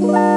Bye.